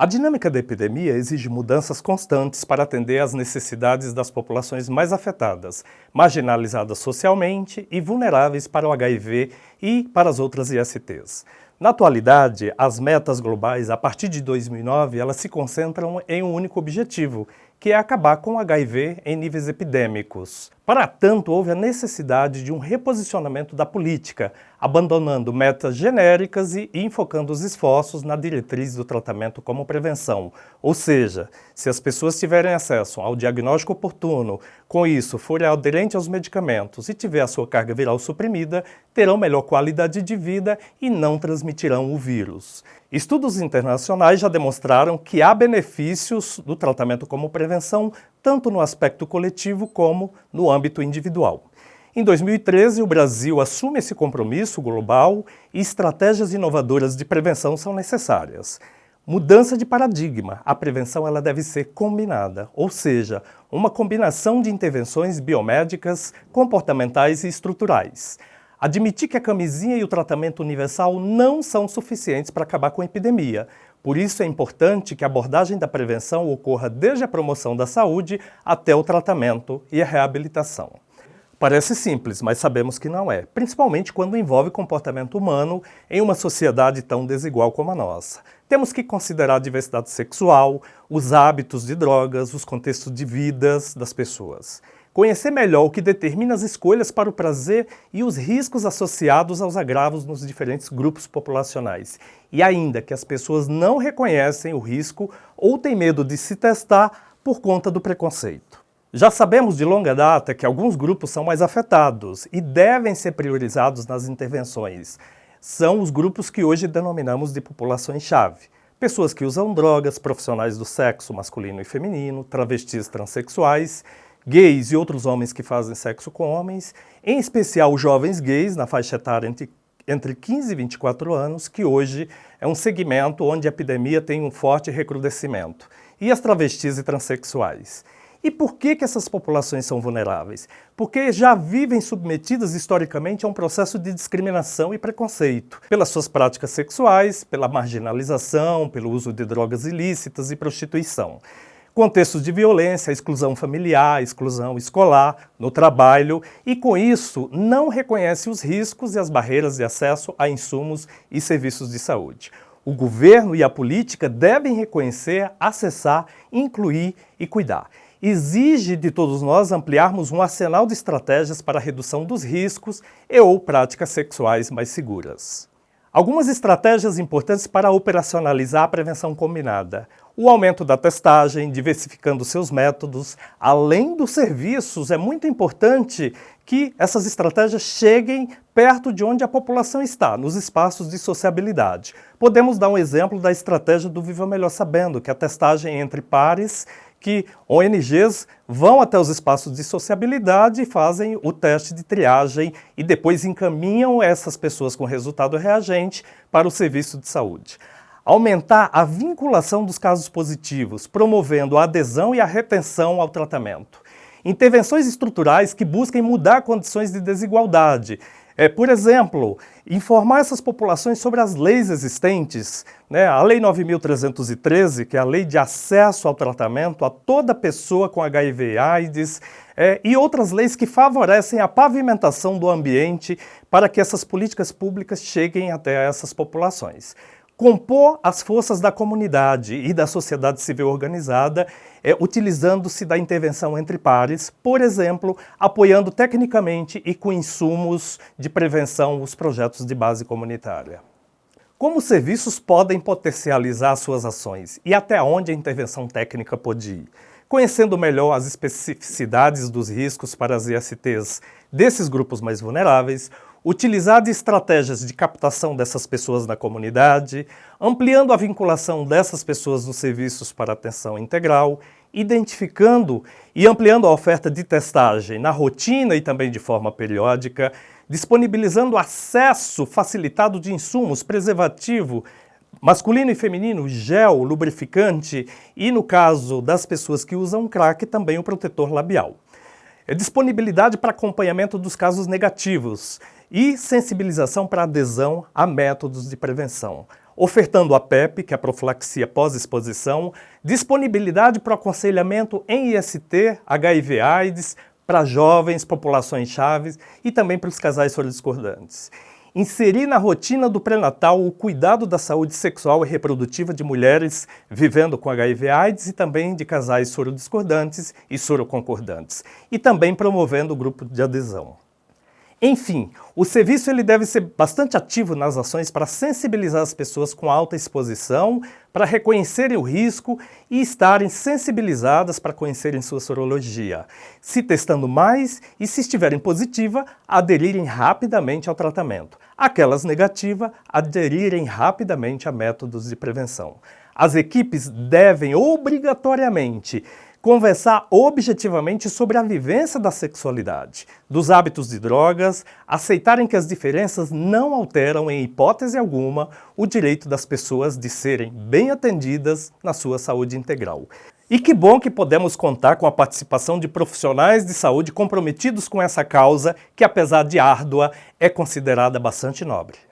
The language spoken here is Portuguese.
A dinâmica da epidemia exige mudanças constantes para atender às necessidades das populações mais afetadas, marginalizadas socialmente e vulneráveis para o HIV e para as outras ISTs. Na atualidade, as metas globais, a partir de 2009, elas se concentram em um único objetivo, que é acabar com o HIV em níveis epidêmicos. Para tanto, houve a necessidade de um reposicionamento da política, abandonando metas genéricas e enfocando os esforços na diretriz do tratamento como prevenção. Ou seja, se as pessoas tiverem acesso ao diagnóstico oportuno, com isso forem aderentes aos medicamentos e tiver a sua carga viral suprimida, terão melhor qualidade de vida e não transmitirão o vírus. Estudos internacionais já demonstraram que há benefícios do tratamento como prevenção, tanto no aspecto coletivo como no âmbito individual. Em 2013, o Brasil assume esse compromisso global e estratégias inovadoras de prevenção são necessárias. Mudança de paradigma. A prevenção ela deve ser combinada, ou seja, uma combinação de intervenções biomédicas, comportamentais e estruturais. Admitir que a camisinha e o tratamento universal não são suficientes para acabar com a epidemia. Por isso é importante que a abordagem da prevenção ocorra desde a promoção da saúde até o tratamento e a reabilitação. Parece simples, mas sabemos que não é, principalmente quando envolve comportamento humano em uma sociedade tão desigual como a nossa. Temos que considerar a diversidade sexual, os hábitos de drogas, os contextos de vidas das pessoas. Conhecer melhor o que determina as escolhas para o prazer e os riscos associados aos agravos nos diferentes grupos populacionais. E ainda que as pessoas não reconhecem o risco ou têm medo de se testar por conta do preconceito. Já sabemos de longa data que alguns grupos são mais afetados e devem ser priorizados nas intervenções. São os grupos que hoje denominamos de populações-chave. Pessoas que usam drogas, profissionais do sexo masculino e feminino, travestis transexuais, gays e outros homens que fazem sexo com homens, em especial jovens gays na faixa etária entre, entre 15 e 24 anos, que hoje é um segmento onde a epidemia tem um forte recrudescimento, e as travestis e transexuais. E por que, que essas populações são vulneráveis? Porque já vivem submetidas historicamente a um processo de discriminação e preconceito, pelas suas práticas sexuais, pela marginalização, pelo uso de drogas ilícitas e prostituição. Contextos de violência, exclusão familiar, exclusão escolar, no trabalho, e com isso não reconhece os riscos e as barreiras de acesso a insumos e serviços de saúde. O governo e a política devem reconhecer, acessar, incluir e cuidar exige de todos nós ampliarmos um arsenal de estratégias para a redução dos riscos e ou práticas sexuais mais seguras. Algumas estratégias importantes para operacionalizar a prevenção combinada. O aumento da testagem, diversificando seus métodos, além dos serviços, é muito importante que essas estratégias cheguem perto de onde a população está, nos espaços de sociabilidade. Podemos dar um exemplo da estratégia do Viva Melhor Sabendo, que é a testagem entre pares que ONGs vão até os espaços de sociabilidade e fazem o teste de triagem e depois encaminham essas pessoas com resultado reagente para o serviço de saúde. Aumentar a vinculação dos casos positivos, promovendo a adesão e a retenção ao tratamento. Intervenções estruturais que busquem mudar condições de desigualdade, é, por exemplo, informar essas populações sobre as leis existentes, né? a Lei 9.313, que é a lei de acesso ao tratamento a toda pessoa com HIV AIDS, é, e outras leis que favorecem a pavimentação do ambiente para que essas políticas públicas cheguem até essas populações compor as forças da comunidade e da sociedade civil organizada, é, utilizando-se da intervenção entre pares, por exemplo, apoiando tecnicamente e com insumos de prevenção os projetos de base comunitária. Como os serviços podem potencializar suas ações e até onde a intervenção técnica pode ir? Conhecendo melhor as especificidades dos riscos para as ISTs desses grupos mais vulneráveis, utilizar estratégias de captação dessas pessoas na comunidade, ampliando a vinculação dessas pessoas nos serviços para atenção integral, identificando e ampliando a oferta de testagem na rotina e também de forma periódica, disponibilizando acesso facilitado de insumos, preservativo, masculino e feminino, gel, lubrificante e, no caso das pessoas que usam crack, também o protetor labial. É disponibilidade para acompanhamento dos casos negativos, e sensibilização para adesão a métodos de prevenção. ofertando a PEP, que é a profilaxia pós-exposição, disponibilidade para aconselhamento em IST, HIV AIDS, para jovens, populações chaves e também para os casais sorodiscordantes. Inserir na rotina do pré-natal o cuidado da saúde sexual e reprodutiva de mulheres vivendo com HIV AIDS e também de casais sorodiscordantes e soroconcordantes. E também promovendo o grupo de adesão. Enfim, o serviço ele deve ser bastante ativo nas ações para sensibilizar as pessoas com alta exposição, para reconhecerem o risco e estarem sensibilizadas para conhecerem sua sorologia, se testando mais e, se estiverem positiva, aderirem rapidamente ao tratamento. Aquelas negativas, aderirem rapidamente a métodos de prevenção. As equipes devem obrigatoriamente conversar objetivamente sobre a vivência da sexualidade, dos hábitos de drogas, aceitarem que as diferenças não alteram em hipótese alguma o direito das pessoas de serem bem atendidas na sua saúde integral. E que bom que podemos contar com a participação de profissionais de saúde comprometidos com essa causa, que apesar de árdua, é considerada bastante nobre.